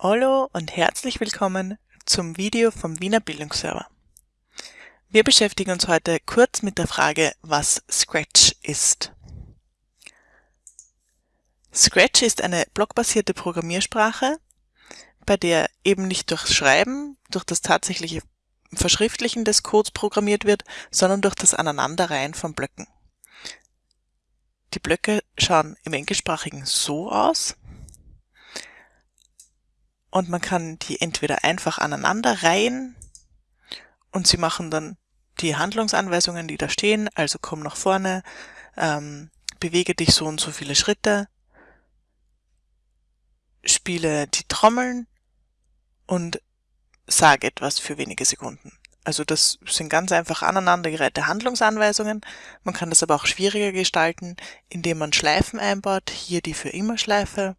Hallo und herzlich willkommen zum Video vom Wiener Bildungsserver. Wir beschäftigen uns heute kurz mit der Frage, was Scratch ist. Scratch ist eine blockbasierte Programmiersprache, bei der eben nicht durch Schreiben, durch das tatsächliche Verschriftlichen des Codes programmiert wird, sondern durch das Aneinanderreihen von Blöcken. Die Blöcke schauen im Englischsprachigen so aus und man kann die entweder einfach aneinander reihen und sie machen dann die Handlungsanweisungen, die da stehen, also komm nach vorne, ähm, bewege dich so und so viele Schritte, spiele die Trommeln und sag etwas für wenige Sekunden. Also das sind ganz einfach aneinandergereihte Handlungsanweisungen. Man kann das aber auch schwieriger gestalten, indem man Schleifen einbaut, hier die für immer Schleife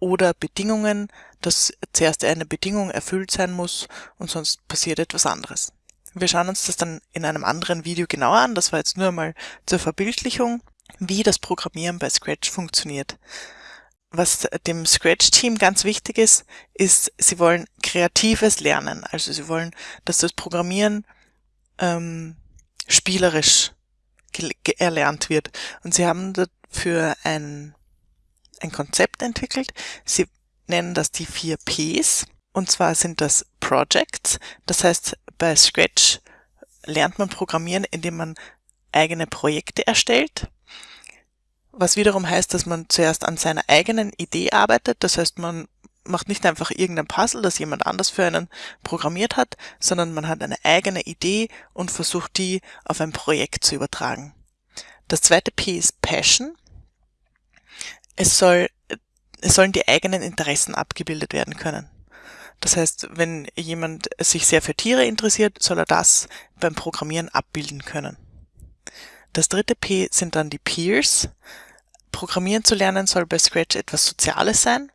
oder Bedingungen, dass zuerst eine Bedingung erfüllt sein muss und sonst passiert etwas anderes. Wir schauen uns das dann in einem anderen Video genauer an. Das war jetzt nur mal zur Verbildlichung, wie das Programmieren bei Scratch funktioniert. Was dem Scratch-Team ganz wichtig ist, ist, sie wollen kreatives Lernen. Also sie wollen, dass das Programmieren ähm, spielerisch erlernt wird. Und sie haben dafür ein ein Konzept entwickelt. Sie nennen das die vier Ps. Und zwar sind das Projects. Das heißt, bei Scratch lernt man Programmieren, indem man eigene Projekte erstellt. Was wiederum heißt, dass man zuerst an seiner eigenen Idee arbeitet. Das heißt, man macht nicht einfach irgendein Puzzle, das jemand anders für einen programmiert hat, sondern man hat eine eigene Idee und versucht die auf ein Projekt zu übertragen. Das zweite P ist Passion. Es soll, es sollen die eigenen Interessen abgebildet werden können. Das heißt, wenn jemand sich sehr für Tiere interessiert, soll er das beim Programmieren abbilden können. Das dritte P sind dann die Peers. Programmieren zu lernen soll bei Scratch etwas Soziales sein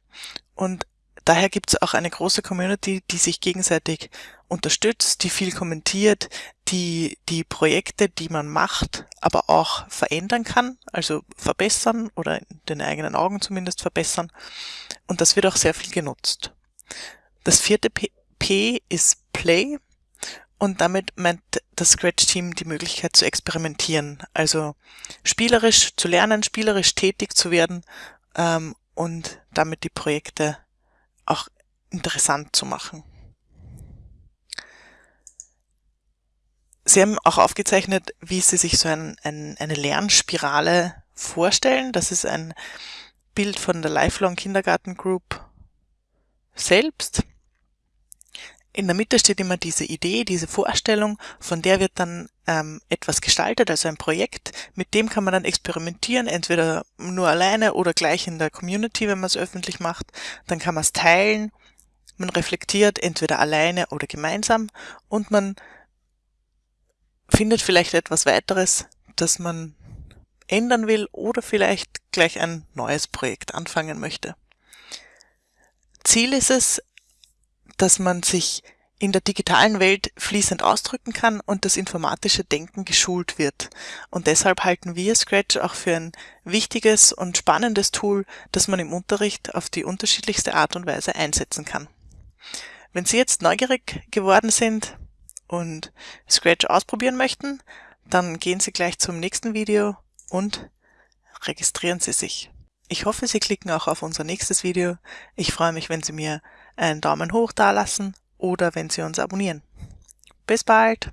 und daher gibt es auch eine große Community, die sich gegenseitig unterstützt, die viel kommentiert, die die Projekte, die man macht, aber auch verändern kann, also verbessern oder in den eigenen Augen zumindest verbessern. Und das wird auch sehr viel genutzt. Das vierte P, P ist Play und damit meint das Scratch-Team die Möglichkeit zu experimentieren, also spielerisch zu lernen, spielerisch tätig zu werden ähm, und damit die Projekte auch interessant zu machen. Sie haben auch aufgezeichnet, wie Sie sich so ein, ein, eine Lernspirale vorstellen. Das ist ein Bild von der Lifelong Kindergarten Group selbst. In der Mitte steht immer diese Idee, diese Vorstellung, von der wird dann ähm, etwas gestaltet, also ein Projekt. Mit dem kann man dann experimentieren, entweder nur alleine oder gleich in der Community, wenn man es öffentlich macht. Dann kann man es teilen. Man reflektiert entweder alleine oder gemeinsam und man findet vielleicht etwas weiteres, das man ändern will oder vielleicht gleich ein neues Projekt anfangen möchte. Ziel ist es, dass man sich in der digitalen Welt fließend ausdrücken kann und das informatische Denken geschult wird. Und deshalb halten wir Scratch auch für ein wichtiges und spannendes Tool, das man im Unterricht auf die unterschiedlichste Art und Weise einsetzen kann. Wenn Sie jetzt neugierig geworden sind, und Scratch ausprobieren möchten, dann gehen Sie gleich zum nächsten Video und registrieren Sie sich. Ich hoffe, Sie klicken auch auf unser nächstes Video. Ich freue mich, wenn Sie mir einen Daumen hoch dalassen oder wenn Sie uns abonnieren. Bis bald!